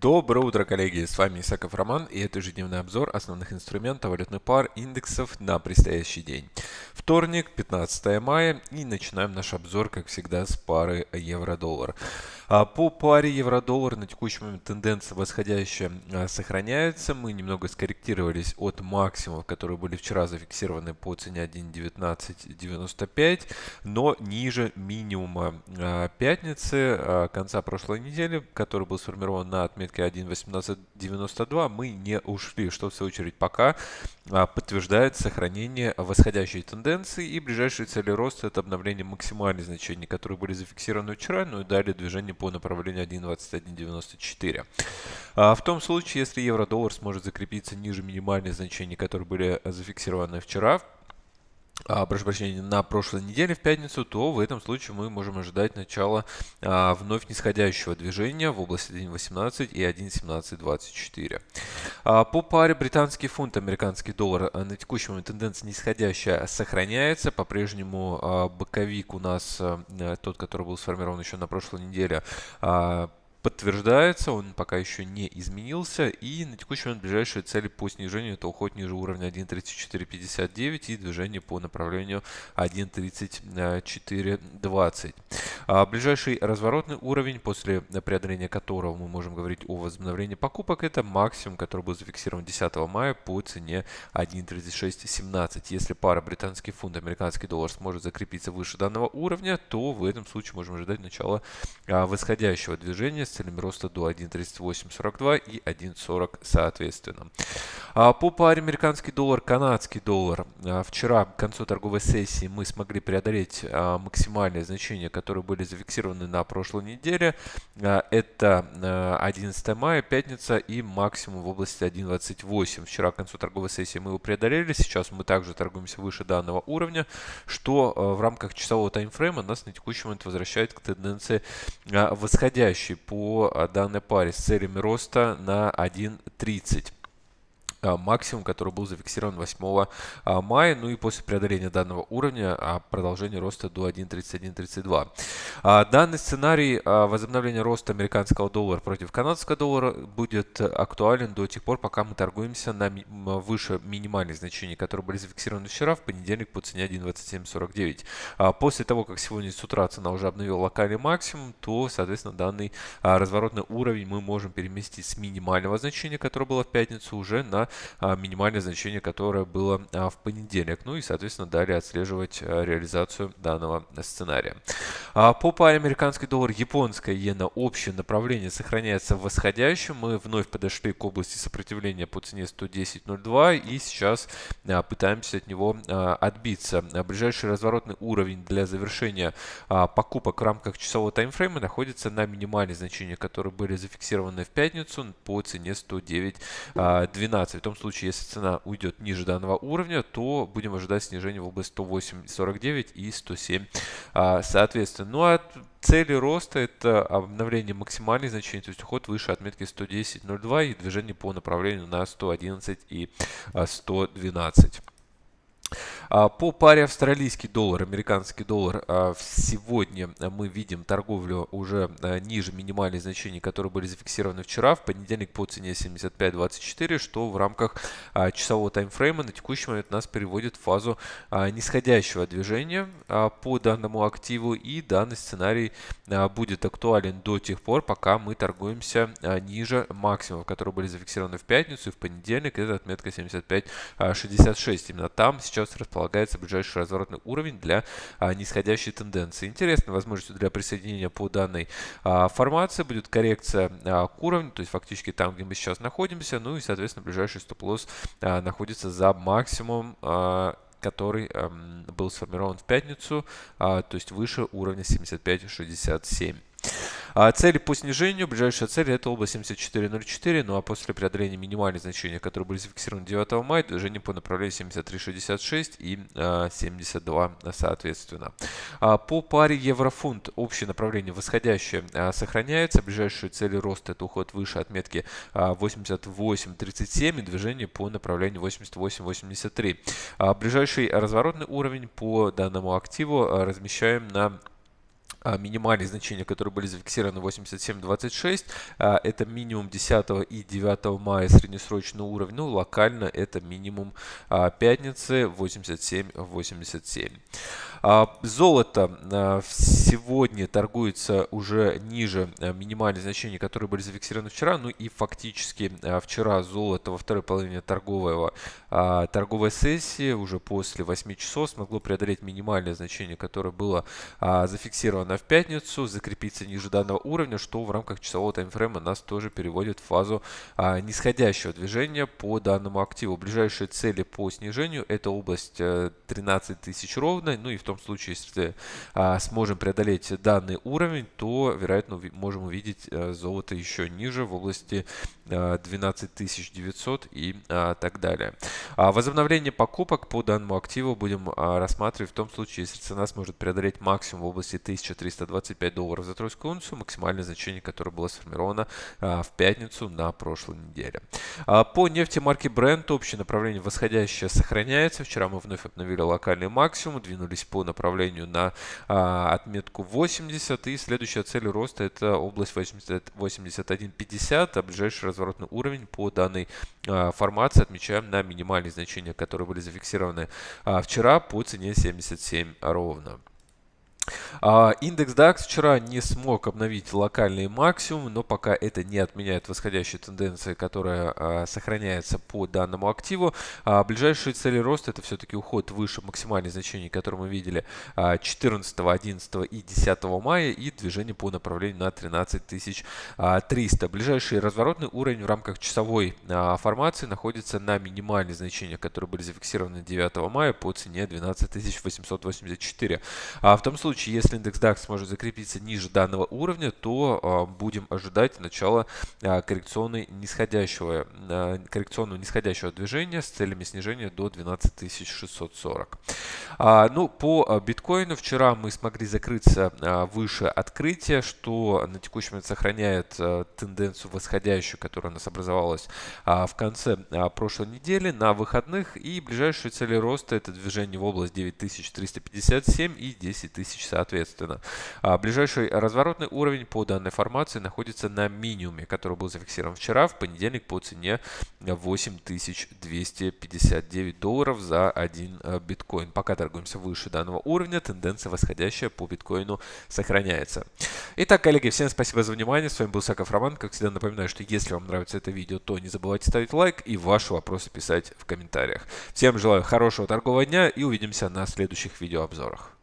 Доброе утро, коллеги! С вами Исаков Роман и это ежедневный обзор основных инструментов валютных пар индексов на предстоящий день. Вторник, 15 мая и начинаем наш обзор, как всегда, с пары евро-доллар. А, по паре евро-доллар на текущий момент тенденция восходящая а, сохраняется. Мы немного скорректировались от максимумов, которые были вчера зафиксированы по цене 1.1995, но ниже минимума а, пятницы конца прошлой недели, который был сформирован на отметке 1.1892, мы не ушли, что в свою очередь пока подтверждает сохранение восходящей тенденции и ближайшие цели роста это обновление максимальных значений, которые были зафиксированы вчера, ну и далее движение по направлению 1.2194. А в том случае, если евро-доллар сможет закрепиться ниже минимальных значений, которые были зафиксированы вчера, прошу прощения, на прошлой неделе в пятницу, то в этом случае мы можем ожидать начала а, вновь нисходящего движения в области 1.18 и 1.1724. А, по паре британский фунт, американский доллар а, на текущий момент тенденция нисходящая сохраняется. По-прежнему а, боковик у нас, а, тот, который был сформирован еще на прошлой неделе, а, подтверждается, он пока еще не изменился. И на текущий момент ближайшие цели по снижению это уход ниже уровня 1.3459 и движение по направлению 1.3420. А ближайший разворотный уровень, после преодоления которого мы можем говорить о возобновлении покупок, это максимум, который был зафиксирован 10 мая по цене 1.3617. Если пара британский фунт, американский доллар сможет закрепиться выше данного уровня, то в этом случае можем ожидать начала а, восходящего движения с целями роста до 1.3842 и 1.40 соответственно. А по паре американский доллар, канадский доллар. Вчера к концу торговой сессии мы смогли преодолеть максимальные значения, которые были зафиксированы на прошлой неделе. Это 11 мая, пятница и максимум в области 1.28. Вчера к концу торговой сессии мы его преодолели. Сейчас мы также торгуемся выше данного уровня, что в рамках часового таймфрейма нас на текущий момент возвращает к тенденции восходящей по данной паре с целями роста на 1.30. А, максимум, который был зафиксирован 8 а, мая. Ну и после преодоления данного уровня а, продолжение роста до 1.3132. Данный сценарий возобновления роста американского доллара против канадского доллара будет актуален до тех пор, пока мы торгуемся на выше минимальных значений, которые были зафиксированы вчера, в понедельник по цене 1.2749. После того, как сегодня с утра цена уже обновила локальный максимум, то, соответственно, данный разворотный уровень мы можем переместить с минимального значения, которое было в пятницу, уже на минимальное значение, которое было а, в понедельник. Ну и, соответственно, далее отслеживать а, реализацию данного сценария. По паре американский доллар, японская иена, общее направление сохраняется в восходящем. Мы вновь подошли к области сопротивления по цене 110.02 и сейчас пытаемся от него отбиться. Ближайший разворотный уровень для завершения покупок в рамках часового таймфрейма находится на минимальные значения, которые были зафиксированы в пятницу по цене 109.12. В том случае, если цена уйдет ниже данного уровня, то будем ожидать снижения в область 108.49 и 107 а, соответственно. Ну а цели роста это обновление максимальных значений, то есть уход выше отметки 110.02 и движение по направлению на 111 и 112. А, по паре австралийский доллар, американский доллар, а, сегодня мы видим торговлю уже а, ниже минимальных значений, которые были зафиксированы вчера, в понедельник по цене 75.24, что в рамках часового таймфрейма на текущий момент нас переводит в фазу нисходящего движения по данному активу, и данный сценарий будет актуален до тех пор, пока мы торгуемся ниже максимумов, которые были зафиксированы в пятницу и в понедельник, это отметка 75.66. Именно там сейчас располагается предполагается ближайший разворотный уровень для а, нисходящей тенденции. Интересной возможностью для присоединения по данной а, формации будет коррекция а, к уровню, то есть фактически там, где мы сейчас находимся, ну и, соответственно, ближайший стоп-лосс а, находится за максимум а, который эм, был сформирован в пятницу, а, то есть выше уровня 75.67. А цели по снижению, ближайшая цель это область 74.04, ну а после преодоления минимальных значений, которые были зафиксированы 9 мая, движение по направлению 73.66 и а, 72 соответственно. А по паре еврофунт общее направление восходящее а, сохраняется, ближайшие цели роста это уход выше отметки а, 88.37 и движение по направлению 88.83. А ближайший разворотный уровень по данному активу а, размещаем на а, минимальные значения, которые были зафиксированы 87.26, а, это минимум 10 и 9 мая среднесрочный уровень, ну локально это минимум а, пятницы 87.87. Золото сегодня торгуется уже ниже минимальных значений, которые были зафиксированы вчера, ну и фактически вчера золото во второй половине торгового, торговой сессии уже после 8 часов смогло преодолеть минимальное значение, которое было зафиксировано на в пятницу, закрепиться ниже данного уровня, что в рамках часового таймфрейма нас тоже переводит в фазу а, нисходящего движения по данному активу. Ближайшие цели по снижению это область 13 э, тысяч ровно, ну и в том случае, если а, сможем преодолеть данный уровень, то вероятно можем увидеть а, золото еще ниже в области 12 900 и а, так далее. А, возобновление покупок по данному активу будем а, рассматривать в том случае, если цена сможет преодолеть максимум в области 1000 325 долларов за тройскую унцию, максимальное значение, которое было сформировано в пятницу на прошлой неделе. А, по нефти марки Brent общее направление восходящее сохраняется. Вчера мы вновь обновили локальный максимум, двинулись по направлению на отметку 80 и следующая цель роста это область 81.50, а ближайший разворотный уровень по данной формации отмечаем на минимальные значения, которые были зафиксированы вчера по цене 77 ровно. А, индекс DAX вчера не смог обновить локальный максимум, но пока это не отменяет восходящей тенденции, которая а, сохраняется по данному активу. А, ближайшие цели роста это все-таки уход выше максимальных значений, которые мы видели 14, 11 и 10 мая и движение по направлению на 13300. Ближайший разворотный уровень в рамках часовой формации находится на минимальных значениях, которые были зафиксированы 9 мая по цене 12884. В том случае, если индекс DAX сможет закрепиться ниже данного уровня, то а, будем ожидать начала а, коррекционной нисходящего, а, коррекционного нисходящего движения с целями снижения до 12640. Ну, по биткоину вчера мы смогли закрыться выше открытия, что на текущий момент сохраняет тенденцию восходящую, которая у нас образовалась в конце прошлой недели на выходных. И ближайшие цели роста это движение в область 9357 и 10000 соответственно. А ближайший разворотный уровень по данной формации находится на минимуме, который был зафиксирован вчера, в понедельник по цене 8259 долларов за один э, биткоин. Пока торгуемся выше данного уровня, тенденция восходящая по биткоину сохраняется. Итак, коллеги, всем спасибо за внимание. С вами был Саков Роман. Как всегда напоминаю, что если вам нравится это видео, то не забывайте ставить лайк и ваши вопросы писать в комментариях. Всем желаю хорошего торгового дня и увидимся на следующих видеообзорах.